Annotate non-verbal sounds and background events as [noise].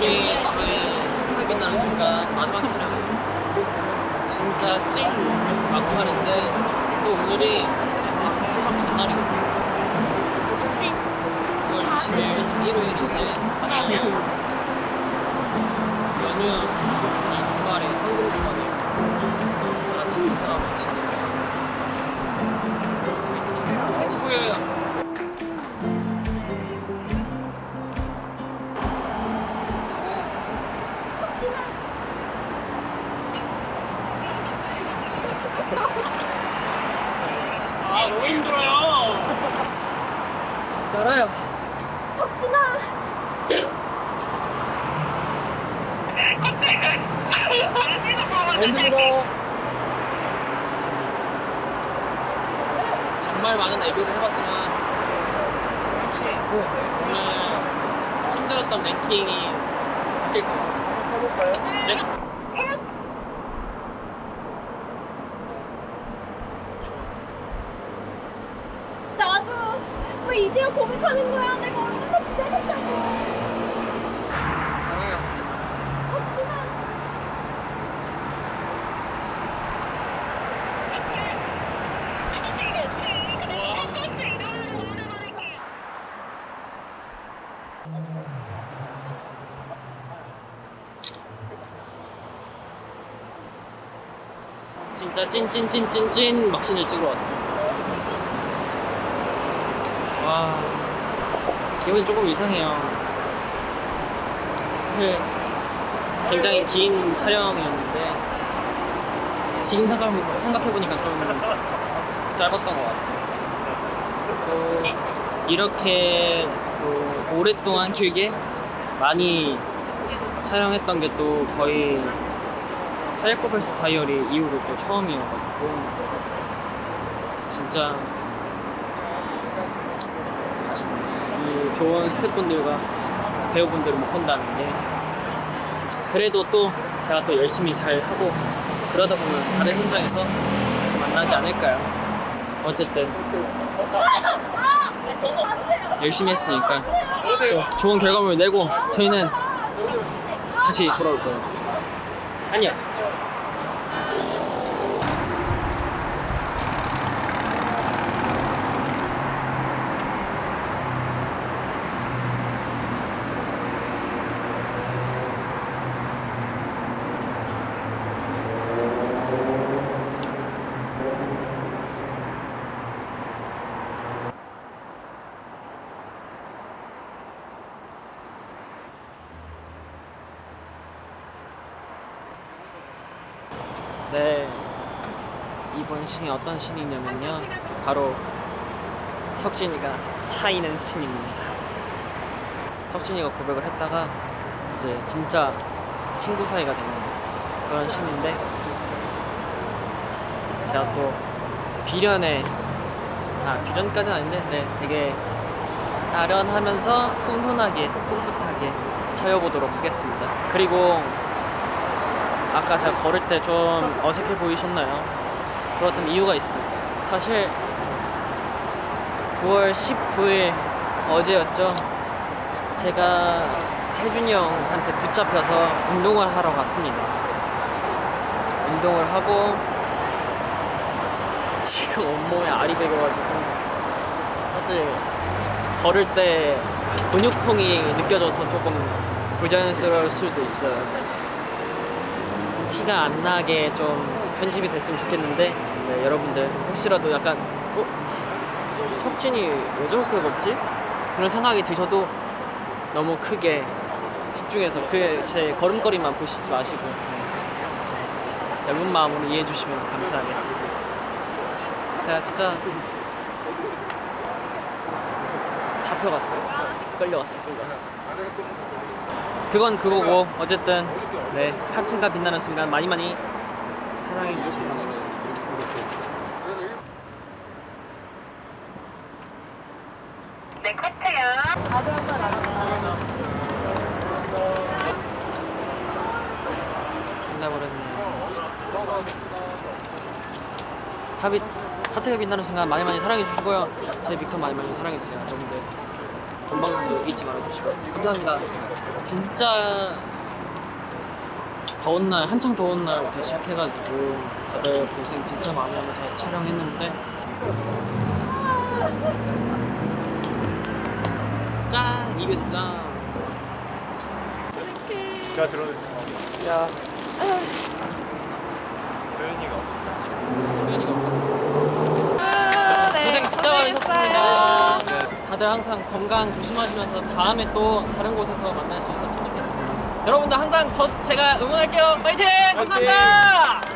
빛나는 순간 마지막 촬영 진짜 찐 막판인데 또 오늘이 추석 전날이거든요. 진짜? 9월 20일 지금 일요일인데 연휴 아 너무 힘들어요 알아요 석진아 정말 많은 애교를 해봤지만 혹시 오늘 힘들었던 랭킹이 바뀔 것 같아요. 해볼까요? 네. 나도 왜 이제야 고백하는 거야 내가 얼마나 기다렸다고 알아요. 석진아 진짜 찐찐찐찐찐 막신을 찍으러 왔습니다. 기분이 조금 이상해요. 사실 굉장히 긴 촬영이었는데 지금 생각 생각해보니까 좀 짧았던 것 같아요. 또 이렇게 또 오랫동안 길게 많이 촬영했던 게 또 거의 사이코패스 다이어리 이후로 또 처음이어가지고 진짜 아쉽네요. 이 좋은 스태프분들과 배우분들을 못 본다는 게 그래도 또 제가 또 열심히 잘 하고 그러다 보면 다른 현장에서 다시 만나지 않을까요? 어쨌든 열심히 했으니까 또 좋은 결과물을 내고 저희는 다시 돌아올 거예요. 안녕. 네. 이번 신이 어떤 신이냐면요. 바로 석진이가 차이는 신입니다. 석진이가 고백을 했다가 이제 진짜 친구 사이가 되는 그런 신인데 제가 또 비련에 아 비련까지는 아닌데 네 되게 아련하면서 훈훈하게 풋풋하게 차여보도록 하겠습니다. 그리고 아까 제가 걸을 때 좀 어색해 보이셨나요? 그렇다면 이유가 있습니다. 사실 9월 19일 어제였죠. 제가 세준이 형한테 붙잡혀서 운동을 하러 갔습니다. 운동을 하고 [laughs] 지금 온몸에 알이 배겨가지고 사실 걸을 때 근육통이 느껴져서 조금 부자연스러울 수도 있어요. 티가 안 나게 좀 편집이 됐으면 좋겠는데 네, 여러분들 혹시라도 약간 어? 석진이 왜 저렇게 걷지? 그런 생각이 드셔도 너무 크게 집중해서 그 제 걸음걸이만 보시지 마시고 네. 얇은 마음으로 이해해 주시면 감사하겠습니다. 제가 진짜 잡혀갔어요. 끌려갔어요. 끌려갔어. 그건 그거고 어쨌든 네 하트가 빛나는 순간 많이 많이 사랑해 주시면 네, 커트요. 한번 하트가 빛나는 순간 많이 많이 사랑해 주시고요. 저희 빅터 많이 많이 사랑해 주세요, 여러분들. 본방사수 잊지 말아 주시고 감사합니다. 진짜 더운 날 한창 더운 날부터 시작해가지고 다들 고생 진짜 많이 하면서 촬영했는데. 짠! EBS 짠! 제가 들어는 야, 조연이가 없어서. 조연이가 없어. 네, 고생 진짜 많으셨습니다. 네, 다들 항상 건강 조심하시면서 다음에 또 다른 곳에서 만날 수 있었으면 좋겠습니다. 여러분들 항상 저 제가 응원할게요. 파이팅! 감사합니다.